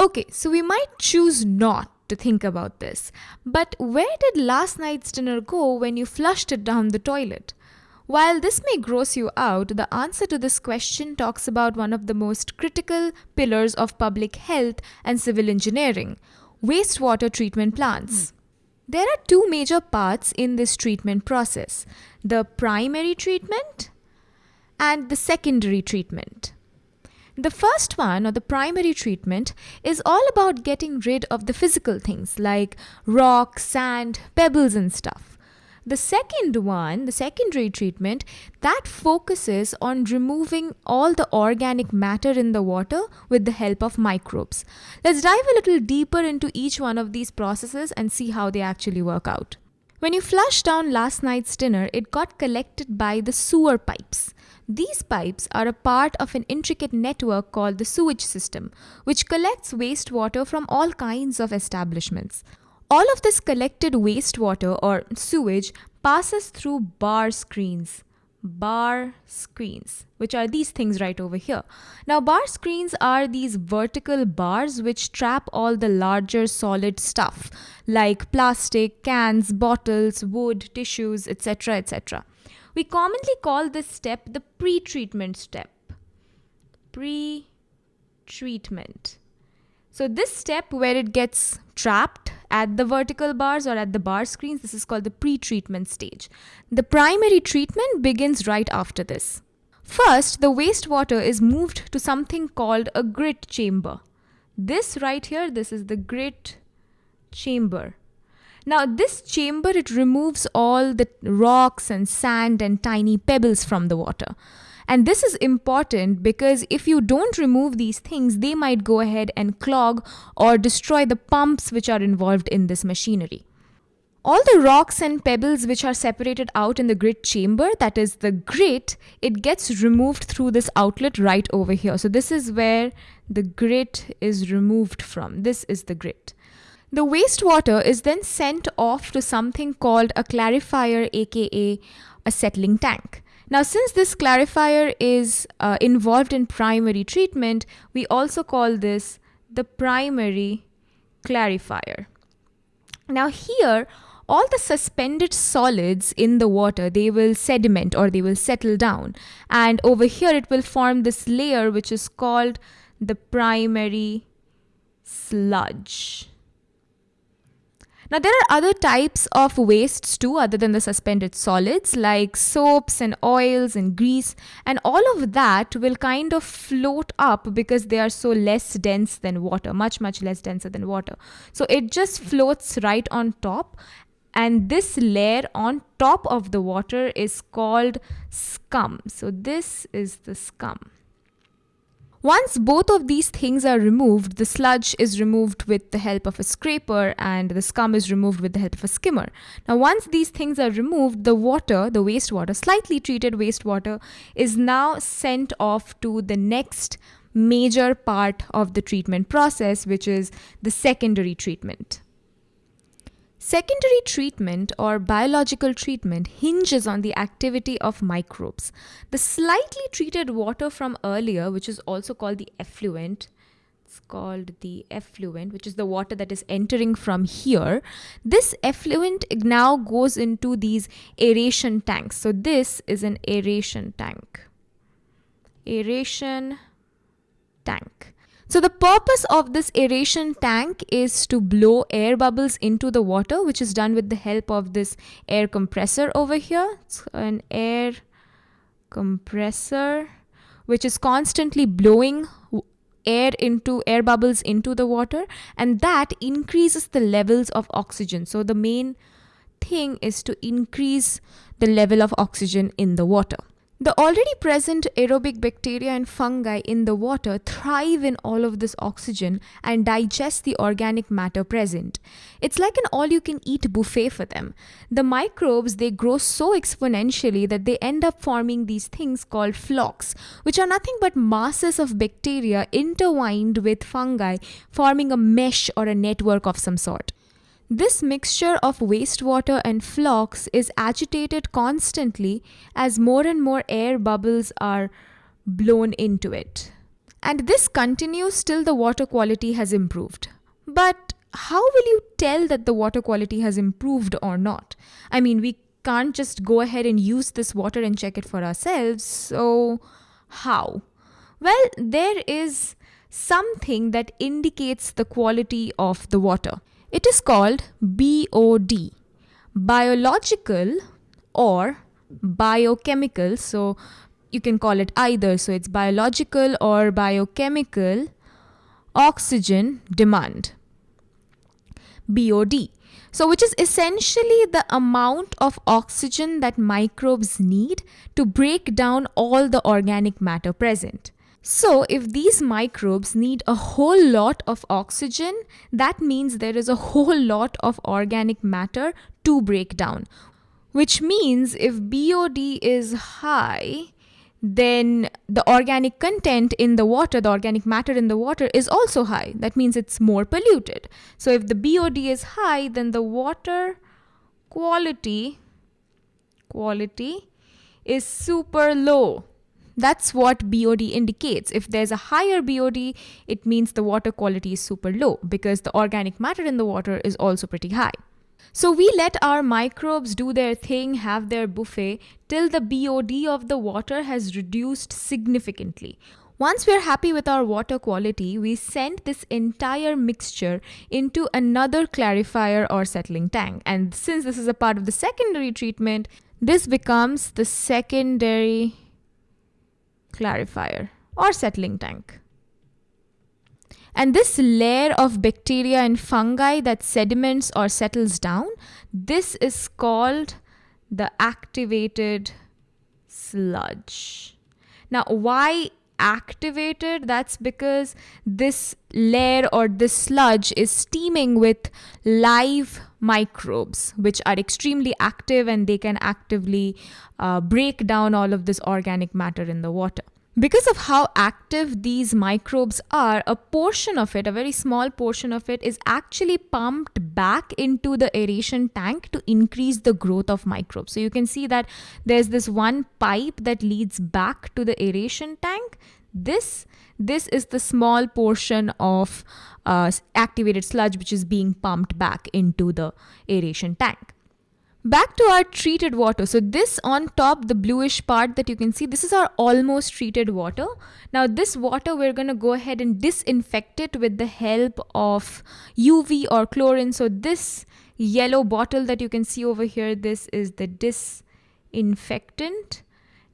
Okay, so we might choose not to think about this, but where did last night's dinner go when you flushed it down the toilet? While this may gross you out, the answer to this question talks about one of the most critical pillars of public health and civil engineering wastewater treatment plants. Hmm. There are two major parts in this treatment process the primary treatment and the secondary treatment. The first one, or the primary treatment, is all about getting rid of the physical things like rock, sand, pebbles, and stuff. The second one, the secondary treatment, that focuses on removing all the organic matter in the water with the help of microbes. Let's dive a little deeper into each one of these processes and see how they actually work out. When you flushed down last night's dinner, it got collected by the sewer pipes. These pipes are a part of an intricate network called the sewage system, which collects wastewater from all kinds of establishments. All of this collected wastewater or sewage passes through bar screens. Bar screens, which are these things right over here. Now, bar screens are these vertical bars which trap all the larger solid stuff like plastic, cans, bottles, wood, tissues, etc. etc. We commonly call this step the pre treatment step. Pre treatment. So, this step where it gets trapped at the vertical bars or at the bar screens, this is called the pre treatment stage. The primary treatment begins right after this. First, the wastewater is moved to something called a grit chamber. This right here, this is the grit chamber. Now, this chamber, it removes all the rocks and sand and tiny pebbles from the water. And this is important because if you don't remove these things, they might go ahead and clog or destroy the pumps which are involved in this machinery. All the rocks and pebbles which are separated out in the grit chamber, that is the grit, it gets removed through this outlet right over here. So, this is where the grit is removed from. This is the grit. The wastewater is then sent off to something called a clarifier, aka a settling tank. Now, since this clarifier is uh, involved in primary treatment, we also call this the primary clarifier. Now, here, all the suspended solids in the water they will sediment or they will settle down and over here it will form this layer which is called the primary sludge now, there are other types of wastes too, other than the suspended solids, like soaps and oils and grease, and all of that will kind of float up because they are so less dense than water, much, much less denser than water. So, it just floats right on top, and this layer on top of the water is called scum. So, this is the scum. Once both of these things are removed, the sludge is removed with the help of a scraper and the scum is removed with the help of a skimmer. Now, once these things are removed, the water, the wastewater, slightly treated wastewater, is now sent off to the next major part of the treatment process, which is the secondary treatment. Secondary treatment or biological treatment hinges on the activity of microbes. The slightly treated water from earlier, which is also called the effluent, it's called the effluent, which is the water that is entering from here. This effluent now goes into these aeration tanks. So, this is an aeration tank. Aeration tank. So the purpose of this aeration tank is to blow air bubbles into the water, which is done with the help of this air compressor over here. It's an air compressor, which is constantly blowing air into air bubbles into the water and that increases the levels of oxygen. So the main thing is to increase the level of oxygen in the water. The already present aerobic bacteria and fungi in the water thrive in all of this oxygen and digest the organic matter present. It's like an all you can eat buffet for them. The microbes they grow so exponentially that they end up forming these things called flocs, which are nothing but masses of bacteria intertwined with fungi, forming a mesh or a network of some sort. This mixture of wastewater and flocs is agitated constantly as more and more air bubbles are blown into it. And this continues till the water quality has improved. But how will you tell that the water quality has improved or not? I mean, we can't just go ahead and use this water and check it for ourselves. So, how? Well, there is something that indicates the quality of the water. It is called BOD, biological or biochemical. So, you can call it either. So, it's biological or biochemical oxygen demand. BOD. So, which is essentially the amount of oxygen that microbes need to break down all the organic matter present. So, if these microbes need a whole lot of oxygen, that means there is a whole lot of organic matter to break down. Which means if BOD is high, then the organic content in the water, the organic matter in the water is also high. That means it's more polluted. So if the BOD is high, then the water quality quality is super low. That's what BOD indicates. If there's a higher BOD, it means the water quality is super low because the organic matter in the water is also pretty high. So we let our microbes do their thing, have their buffet, till the BOD of the water has reduced significantly. Once we're happy with our water quality, we send this entire mixture into another clarifier or settling tank. And since this is a part of the secondary treatment, this becomes the secondary clarifier or settling tank. And this layer of bacteria and fungi that sediments or settles down, this is called the activated sludge. Now, why activated? That's because this layer or this sludge is steaming with live microbes, which are extremely active and they can actively uh, break down all of this organic matter in the water. Because of how active these microbes are, a portion of it, a very small portion of it, is actually pumped back into the aeration tank to increase the growth of microbes. So you can see that there's this one pipe that leads back to the aeration tank. This this is the small portion of uh, activated sludge which is being pumped back into the aeration tank. Back to our treated water. So this on top, the bluish part that you can see, this is our almost treated water. Now this water, we're going to go ahead and disinfect it with the help of UV or chlorine. So this yellow bottle that you can see over here, this is the disinfectant.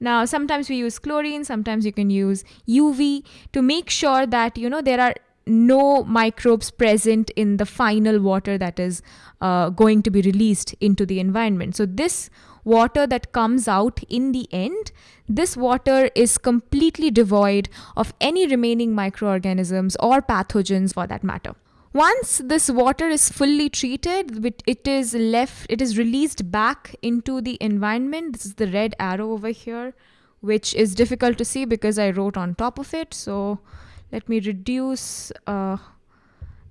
Now, sometimes we use chlorine, sometimes you can use UV to make sure that, you know, there are no microbes present in the final water that is uh, going to be released into the environment. So, this water that comes out in the end, this water is completely devoid of any remaining microorganisms or pathogens for that matter. Once this water is fully treated, it is left, it is released back into the environment. This is the red arrow over here, which is difficult to see because I wrote on top of it. So, let me reduce uh,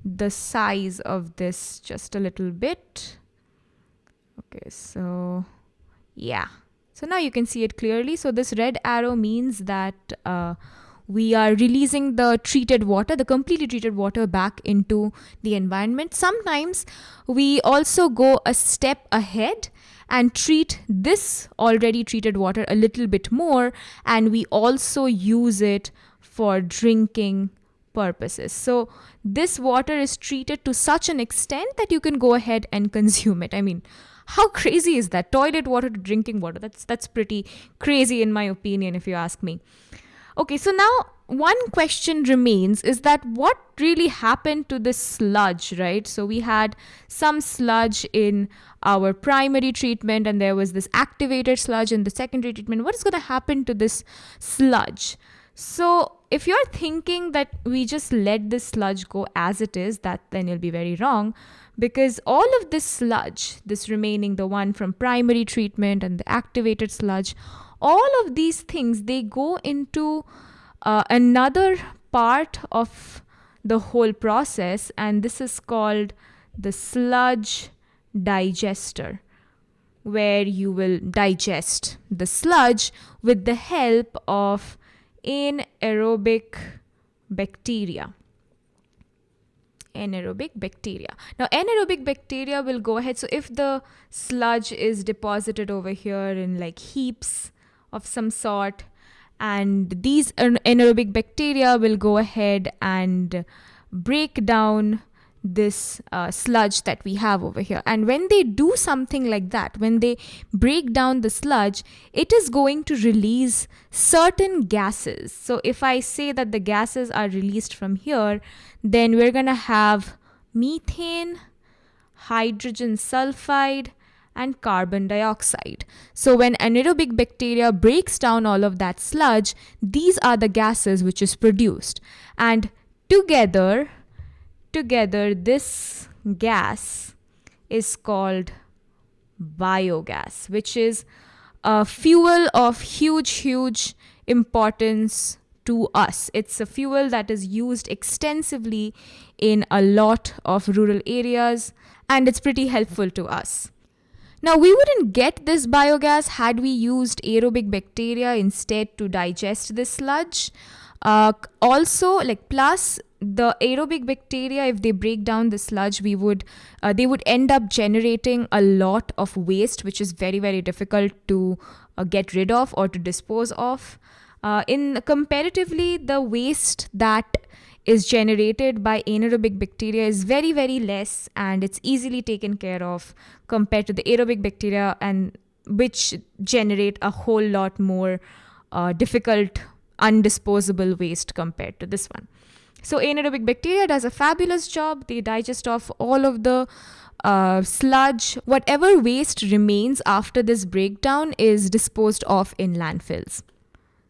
the size of this just a little bit okay so yeah so now you can see it clearly so this red arrow means that uh, we are releasing the treated water, the completely treated water back into the environment. Sometimes we also go a step ahead and treat this already treated water a little bit more, and we also use it for drinking purposes. So this water is treated to such an extent that you can go ahead and consume it. I mean, how crazy is that? Toilet water to drinking water. That's that's pretty crazy in my opinion if you ask me. Okay, so now one question remains is that what really happened to this sludge, right? So we had some sludge in our primary treatment and there was this activated sludge in the secondary treatment. What is going to happen to this sludge? So, if you're thinking that we just let this sludge go as it is, that then you'll be very wrong because all of this sludge, this remaining, the one from primary treatment and the activated sludge, all of these things they go into uh, another part of the whole process, and this is called the sludge digester where you will digest the sludge with the help of anaerobic bacteria anaerobic bacteria. Now, anaerobic bacteria will go ahead. So, if the sludge is deposited over here in like heaps of some sort, and these anaerobic bacteria will go ahead and break down this uh, sludge that we have over here. And when they do something like that, when they break down the sludge, it is going to release certain gases. So if I say that the gases are released from here, then we're going to have methane, hydrogen sulfide, and carbon dioxide. So when anaerobic bacteria breaks down all of that sludge, these are the gases which is produced. And together, together this gas is called biogas, which is a fuel of huge, huge importance to us. It's a fuel that is used extensively in a lot of rural areas and it's pretty helpful to us. Now, we wouldn't get this biogas had we used aerobic bacteria instead to digest this sludge. Uh, also, like plus the aerobic bacteria, if they break down the sludge, we would uh, they would end up generating a lot of waste, which is very very difficult to uh, get rid of or to dispose of. Uh, in comparatively, the waste that is generated by anaerobic bacteria is very very less and it's easily taken care of compared to the aerobic bacteria and which generate a whole lot more uh, difficult undisposable waste compared to this one. So anaerobic bacteria does a fabulous job. They digest off all of the uh, sludge. Whatever waste remains after this breakdown is disposed of in landfills.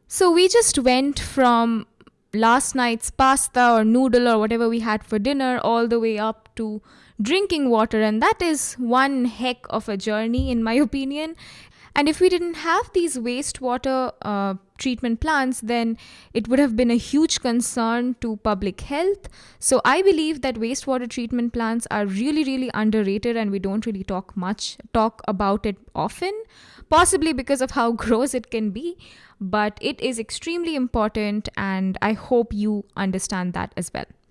So we just went from last night's pasta or noodle or whatever we had for dinner all the way up to drinking water and that is one heck of a journey in my opinion and if we didn't have these wastewater uh, treatment plants, then it would have been a huge concern to public health. So I believe that wastewater treatment plants are really, really underrated, and we don't really talk much talk about it often. Possibly because of how gross it can be, but it is extremely important, and I hope you understand that as well.